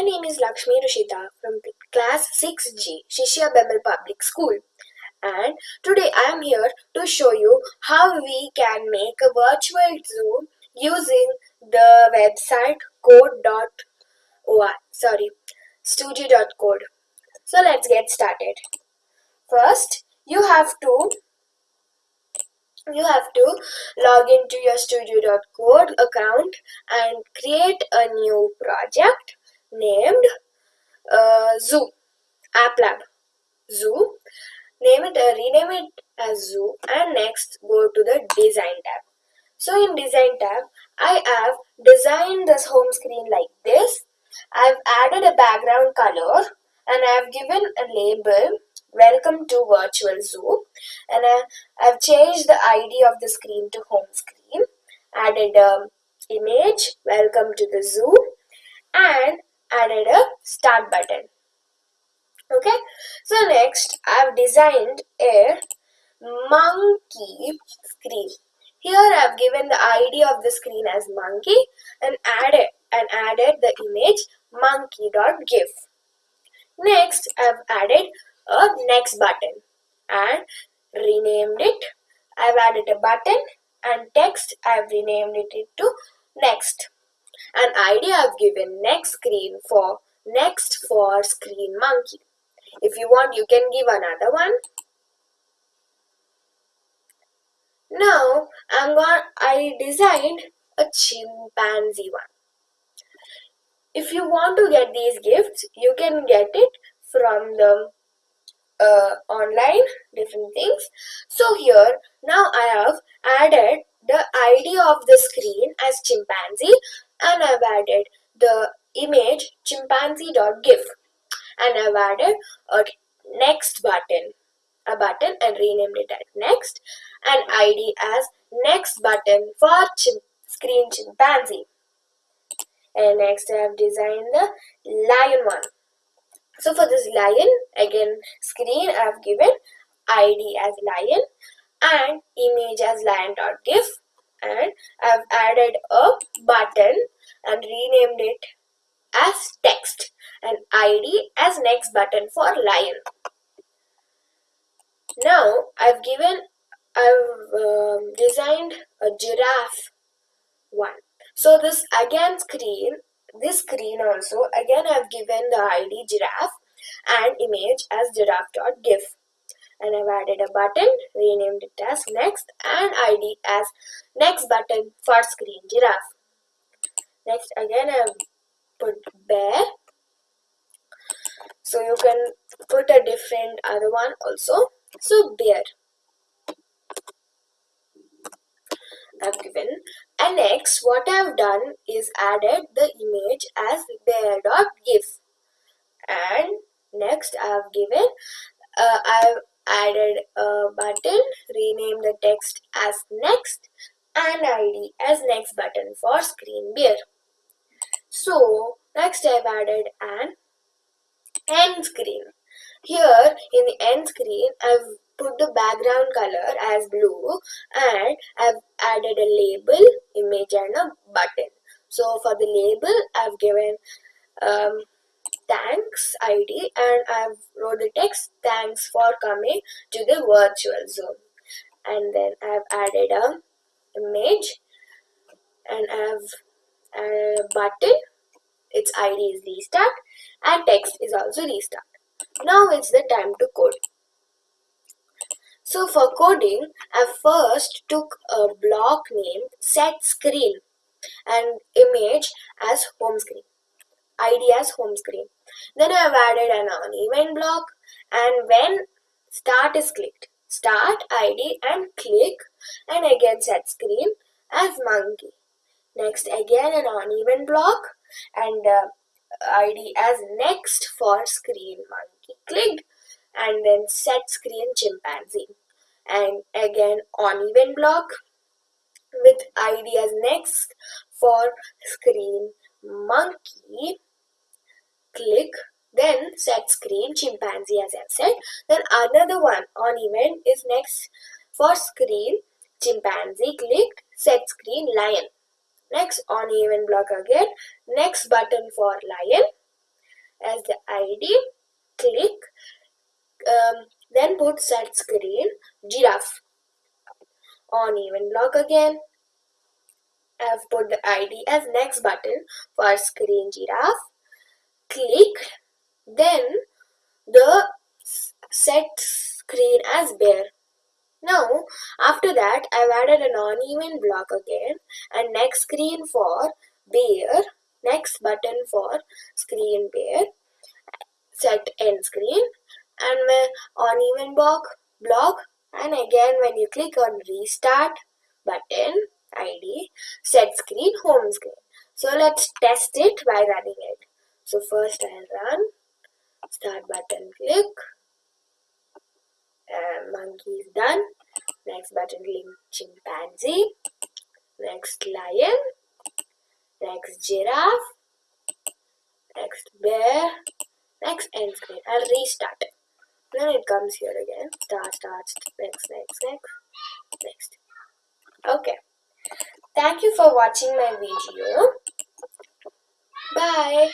My name is Lakshmi Rushita from class 6G, Shishya BEML Public School. And today I am here to show you how we can make a virtual zoo using the website code.oi, sorry, studio.code. So let's get started. First, you have to you have to log into your studio.code account and create a new project named uh, zoo app lab. Zoo name it uh, rename it as zoo and next go to the design tab. So in design tab i have designed this home screen like this. I've added a background color and i've given a label welcome to virtual zoo. And I, I've changed the ID of the screen to home screen. Added a image welcome to the zoo. And added a start button okay so next I've designed a monkey screen here I've given the ID of the screen as monkey and added and added the image monkey.gif next I've added a next button and renamed it. I've added a button and text I've renamed it to next. An idea I've given next screen for next for screen monkey. If you want you can give another one. Now I'm going I designed a chimpanzee one. If you want to get these gifts you can get it from the uh, online different things so here now I have added the ID of the screen as chimpanzee and I've added the image chimpanzee.gif and I've added a next button. A button and renamed it as next. And ID as next button for chim screen chimpanzee. And next I have designed the lion one. So for this lion, again screen I have given ID as lion and image as lion.gif and I've added a button and renamed it as text and ID as next button for lion. Now I've given I've um, designed a giraffe one. So this again screen this screen also again I have given the ID giraffe and image as giraffe.gif and I've added a button renamed it as next and ID as next button for screen giraffe. Next again I've put bear. So you can put a different other one also. So bear. I've given. And next what I've done is added the image as bear.gif and next I've given uh, I've added a button rename the text as next and ID as next button for screen bear so next I've added an end screen here in the end screen I've put the background color as blue and I've added a label, image and a button. So for the label I've given um, thanks ID and I've wrote the text thanks for coming to the virtual Zoom and then I've added a image and I've a button its ID is restart and text is also restart. Now it's the time to code. So for coding, I first took a block named set screen and image as home screen, ID as home screen. Then I have added an onEvent block and when start is clicked, start ID and click and again set screen as monkey. Next again an onEvent block and uh, ID as next for screen monkey clicked and then set screen chimpanzee and again onEvent block with id as next for screen monkey click then set screen chimpanzee as I've said. Then another one onEvent is next. For screen chimpanzee click set screen lion. Next onEvent block again. Next button for lion. As the id click. Um, then put set screen giraffe. onEvent block again. I've put the id as next button for screen giraffe click then the set screen as bear now after that I've added an onEvent block again and next screen for bear next button for screen bear set end screen and my onEvent block block and again when you click on restart button id set screen home screen. So let's test it by running it so first I'll run. Start button click. Uh, monkey is done. Next button link chimpanzee. Next lion. Next giraffe. Next bear. Next end screen. I'll restart. Then it comes here again. Start start next next next next. Okay. Thank you for watching my video. Bye